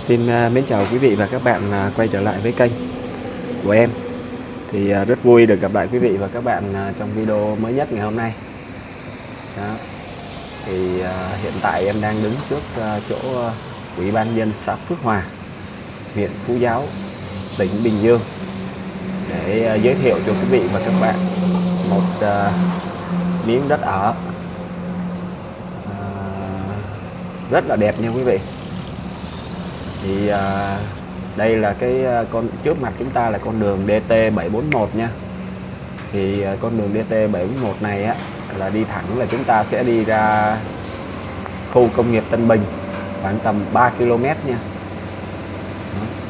Xin à, mến chào quý vị và các bạn à, quay trở lại với kênh của em. Thì à, rất vui được gặp lại quý vị và các bạn trong video mới nhất ngày hôm nay. Đó. thì hiện tại em đang đứng trước chỗ ủy ban dân xã Phước Hòa, huyện Phú Giáo, tỉnh Bình Dương. Để giới thiệu cho quý vị và các bạn một miếng đất ở. Rất là đẹp nha quý vị thì à, đây là cái à, con trước mặt chúng ta là con đường DT741 nha. Thì à, con đường DT741 này á là đi thẳng là chúng ta sẽ đi ra khu công nghiệp Tân Bình khoảng tầm 3 km nha.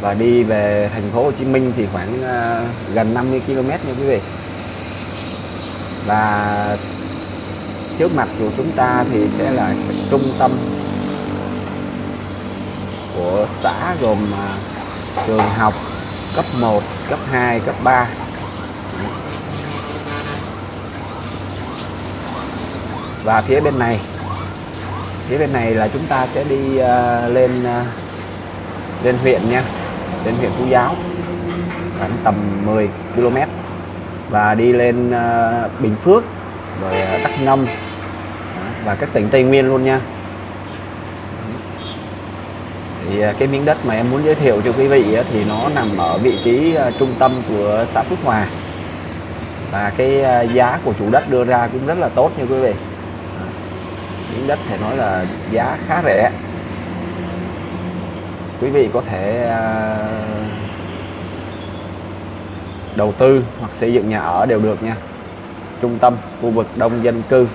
Và đi về thành phố Hồ Chí Minh thì khoảng uh, gần 50 km nha quý vị. Và trước mặt của chúng ta thì sẽ là trung tâm của xã gồm à, trường học cấp 1, cấp 2, cấp 3 và phía bên này phía bên này là chúng ta sẽ đi uh, lên uh, lên huyện nha lên huyện Phú Giáo khoảng tầm 10 km. Và đi lên uh, Bình Phước rồi uh, Đắk Nông và các tỉnh Tây Nguyên luôn nha thì à, cái miếng đất mà em muốn giới thiệu cho quý vị thì nó nằm ở vị trí à, trung tâm của xã Phước Hòa. Và cái à, giá của chủ đất đưa ra cũng rất là tốt nha quý vị. Miếng đất thể nói là giá khá rẻ. Quý vị có thể đầu tư hoặc xây dựng nhà ở đều được nha. Trung tâm khu vực đông dân cư.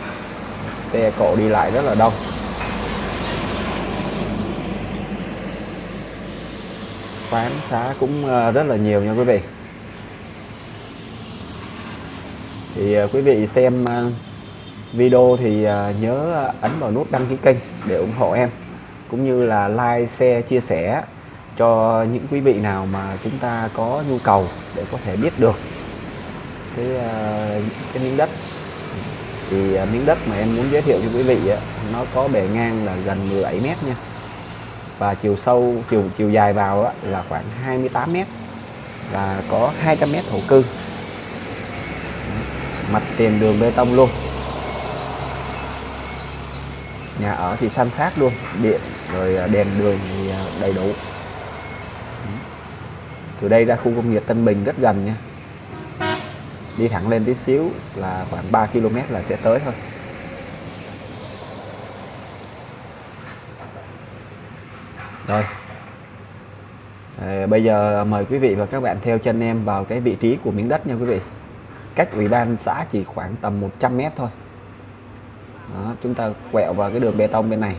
Xe cộ đi lại rất là đông. Quán xá cũng ờ, rất là nhiều nha quý vị. Thì ờ, quý vị xem ờ, video thì nhớ ấn vào nút đăng ký kênh để ủng hộ em cũng như là like, share, chia sẻ cho những quý vị nào mà chúng ta có nhu cầu để có thể biết được cái cái miếng đất. Thì miếng đất mà em muốn giới thiệu cho quý vị nó có bề ngang là gần 17 mét nha và chiều sâu, chiều chiều dài vào đó là khoảng 28 mét. Và có 200 mét thổ cư. Mặt tiền đường bê tông luôn. Nhà ở thì san sát luôn, điện rồi à, đèn đường thì à, đầy đủ. Từ đây ra khu công nghiệp Tân Bình rất gần nha. Đi thẳng lên tí xíu là khoảng 3 km là sẽ tới thôi. Rồi. À, bây giờ mời quý vị và các bạn theo chân em vào cái vị trí của miếng đất nha quý vị. Cách ủy ban xã chỉ khoảng tầm 100 mét thôi. Đó, chúng ta quẹo vào cái đường bê tông bên này.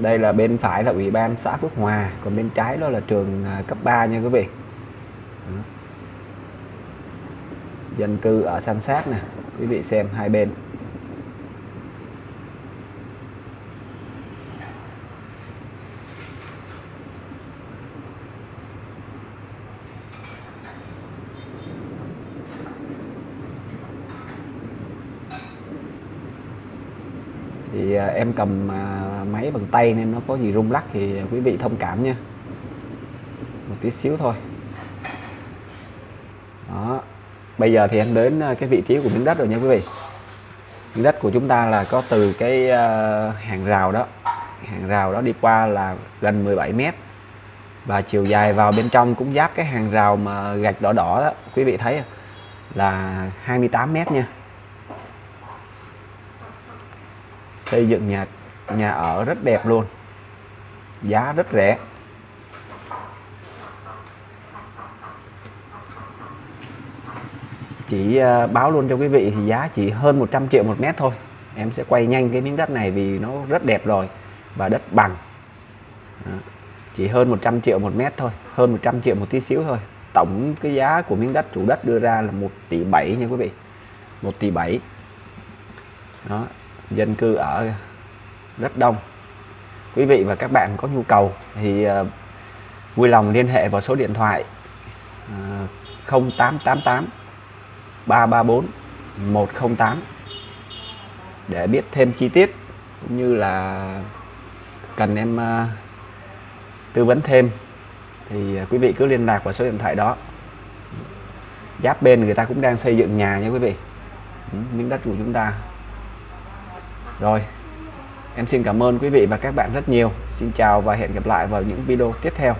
Đây là bên phải là ủy ban xã Phước Hòa, còn bên trái đó là trường à, cấp 3 nha quý vị. Dân cư ở san sát nè, quý vị xem hai bên. Thì em cầm à, máy bằng tay nên nó có gì rung lắc thì quý vị thông cảm nha. Một tí xíu thôi. Đó. Bây giờ thì em đến à, cái vị trí của miếng đất rồi nha quý vị. Miếng đất của chúng ta là có từ cái hàng rào đó. Hàng rào đó đi qua là gần 17 mét. Và chiều dài vào bên trong cũng giáp cái hàng rào mà gạch đỏ đỏ đó. Quý vị thấy là 28 mét nha. Xây dựng nhà nhà ở rất đẹp luôn. Giá rất rẻ. Chỉ à, báo luôn cho quý vị thì giá chỉ hơn 100 triệu một mét thôi. Em sẽ quay nhanh cái miếng đất này vì nó rất đẹp rồi và đất bằng. Chỉ hơn 100 triệu một mét thôi, hơn 100 triệu một tí xíu thôi. Tổng cái giá của miếng đất chủ đất đưa ra là 1 tỷ 7 nha quý vị. 1 tỷ 7 đó dân cư ở rất đông. Quý vị và các bạn có nhu cầu thì ờ, vui lòng liên hệ vào số điện thoại 0888 334 108 để biết thêm chi tiết cũng như là cần em ờ, tư vấn thêm. Thì ờ, quý vị cứ liên lạc vào số điện thoại đó. Giáp bên người ta cũng đang xây dựng nhà nha quý vị. Ừ, miếng đất của chúng ta rồi, em xin cảm ơn quý vị và các bạn rất nhiều. Xin chào và hẹn gặp lại vào những video tiếp theo.